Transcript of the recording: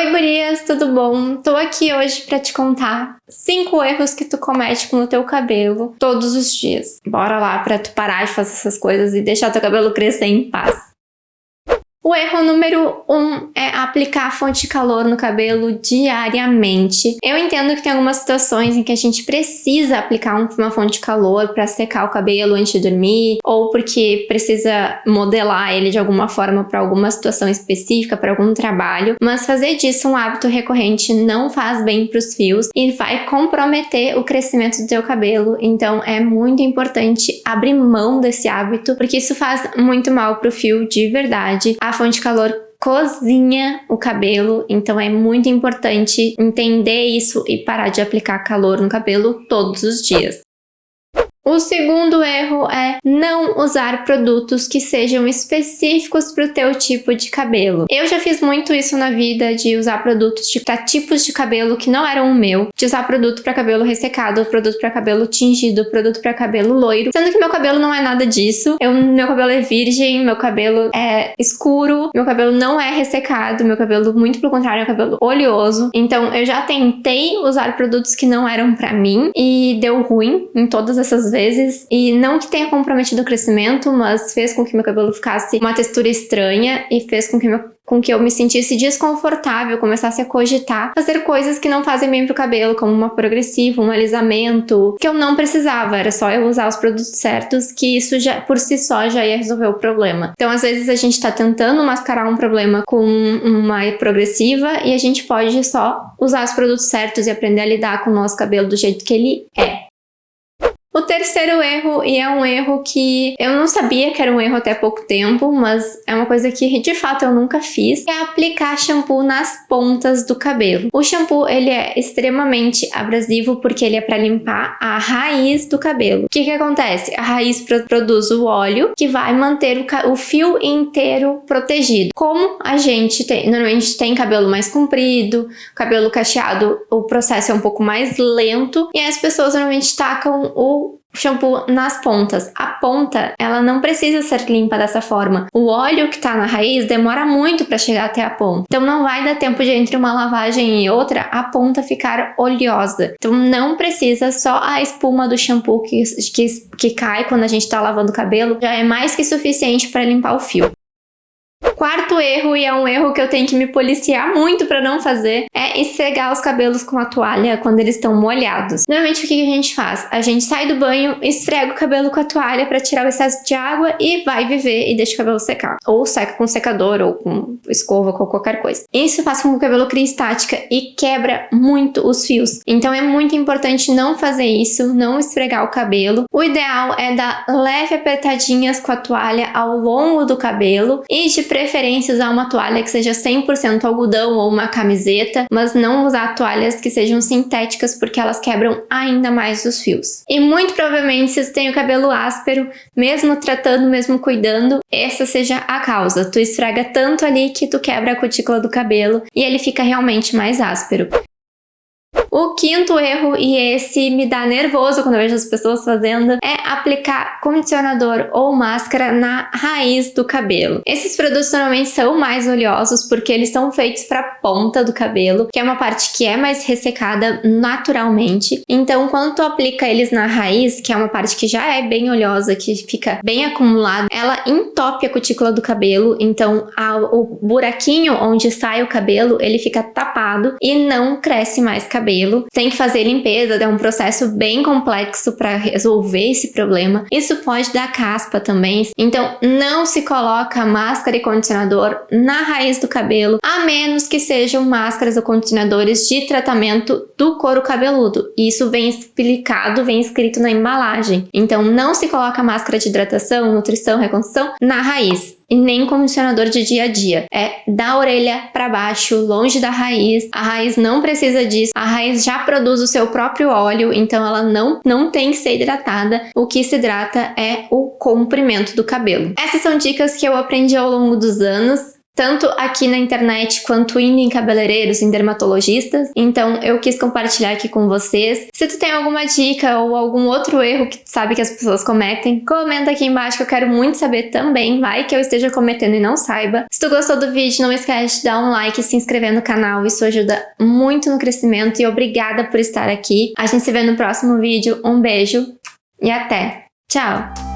Oi gurias, tudo bom? Tô aqui hoje pra te contar 5 erros que tu comete com o teu cabelo todos os dias. Bora lá pra tu parar de fazer essas coisas e deixar teu cabelo crescer em paz. O erro número um é aplicar fonte de calor no cabelo diariamente. Eu entendo que tem algumas situações em que a gente precisa aplicar uma fonte de calor para secar o cabelo antes de dormir, ou porque precisa modelar ele de alguma forma para alguma situação específica, para algum trabalho, mas fazer disso um hábito recorrente não faz bem para os fios e vai comprometer o crescimento do teu cabelo. Então é muito importante abrir mão desse hábito, porque isso faz muito mal para o fio de verdade. A fonte de calor cozinha o cabelo, então é muito importante entender isso e parar de aplicar calor no cabelo todos os dias. O segundo erro é não usar produtos que sejam específicos para o teu tipo de cabelo. Eu já fiz muito isso na vida, de usar produtos para tipos de cabelo que não eram o meu, de usar produto para cabelo ressecado, produto para cabelo tingido, produto para cabelo loiro, sendo que meu cabelo não é nada disso. Eu, meu cabelo é virgem, meu cabelo é escuro, meu cabelo não é ressecado, meu cabelo, muito pelo contrário, é um cabelo oleoso. Então eu já tentei usar produtos que não eram para mim e deu ruim em todas essas vezes, e não que tenha comprometido o crescimento, mas fez com que meu cabelo ficasse uma textura estranha e fez com que, meu, com que eu me sentisse desconfortável, começasse a cogitar fazer coisas que não fazem bem pro cabelo, como uma progressiva, um alisamento, que eu não precisava, era só eu usar os produtos certos, que isso já por si só já ia resolver o problema. Então às vezes a gente tá tentando mascarar um problema com uma progressiva e a gente pode só usar os produtos certos e aprender a lidar com o nosso cabelo do jeito que ele é. Terceiro erro, e é um erro que eu não sabia que era um erro até pouco tempo, mas é uma coisa que de fato eu nunca fiz, é aplicar shampoo nas pontas do cabelo. O shampoo, ele é extremamente abrasivo porque ele é para limpar a raiz do cabelo. O que que acontece? A raiz produz o óleo que vai manter o, o fio inteiro protegido. Como a gente tem, normalmente tem cabelo mais comprido, cabelo cacheado, o processo é um pouco mais lento e as pessoas normalmente tacam o shampoo nas pontas. A ponta, ela não precisa ser limpa dessa forma. O óleo que tá na raiz demora muito para chegar até a ponta. Então não vai dar tempo de entre uma lavagem e outra a ponta ficar oleosa. Então não precisa só a espuma do shampoo que, que, que cai quando a gente tá lavando o cabelo já é mais que suficiente para limpar o fio. Quarto erro, e é um erro que eu tenho que me policiar muito para não fazer, é esfregar os cabelos com a toalha quando eles estão molhados. Normalmente o que a gente faz? A gente sai do banho, esfrega o cabelo com a toalha para tirar o excesso de água e vai viver e deixa o cabelo secar. Ou seca com secador ou com escova ou qualquer coisa. Isso faz com que o cabelo crie estática e quebra muito os fios. Então é muito importante não fazer isso, não esfregar o cabelo. O ideal é dar leve apertadinhas com a toalha ao longo do cabelo e de preferência preferência usar uma toalha que seja 100% algodão ou uma camiseta, mas não usar toalhas que sejam sintéticas porque elas quebram ainda mais os fios. E muito provavelmente se tu tem o cabelo áspero, mesmo tratando, mesmo cuidando, essa seja a causa. Tu esfrega tanto ali que tu quebra a cutícula do cabelo e ele fica realmente mais áspero. O quinto erro, e esse me dá nervoso quando eu vejo as pessoas fazendo, é aplicar condicionador ou máscara na raiz do cabelo. Esses produtos normalmente são mais oleosos porque eles são feitos para a ponta do cabelo, que é uma parte que é mais ressecada naturalmente. Então, quando tu aplica eles na raiz, que é uma parte que já é bem oleosa, que fica bem acumulada, ela entope a cutícula do cabelo, então a, o buraquinho onde sai o cabelo, ele fica tapado e não cresce mais cabelo tem que fazer limpeza, é um processo bem complexo para resolver esse problema. Isso pode dar caspa também, então não se coloca máscara e condicionador na raiz do cabelo, a menos que sejam máscaras ou condicionadores de tratamento do couro cabeludo. Isso vem explicado, vem escrito na embalagem. Então não se coloca máscara de hidratação, nutrição, reconstrução na raiz e nem condicionador de dia a dia. É da orelha para baixo, longe da raiz. A raiz não precisa disso. A raiz já produz o seu próprio óleo, então ela não, não tem que ser hidratada. O que se hidrata é o comprimento do cabelo. Essas são dicas que eu aprendi ao longo dos anos tanto aqui na internet quanto indo em cabeleireiros, em dermatologistas. Então eu quis compartilhar aqui com vocês. Se tu tem alguma dica ou algum outro erro que tu sabe que as pessoas cometem, comenta aqui embaixo que eu quero muito saber também. Vai que eu esteja cometendo e não saiba. Se tu gostou do vídeo, não esquece de dar um like e se inscrever no canal. Isso ajuda muito no crescimento e obrigada por estar aqui. A gente se vê no próximo vídeo. Um beijo e até! Tchau!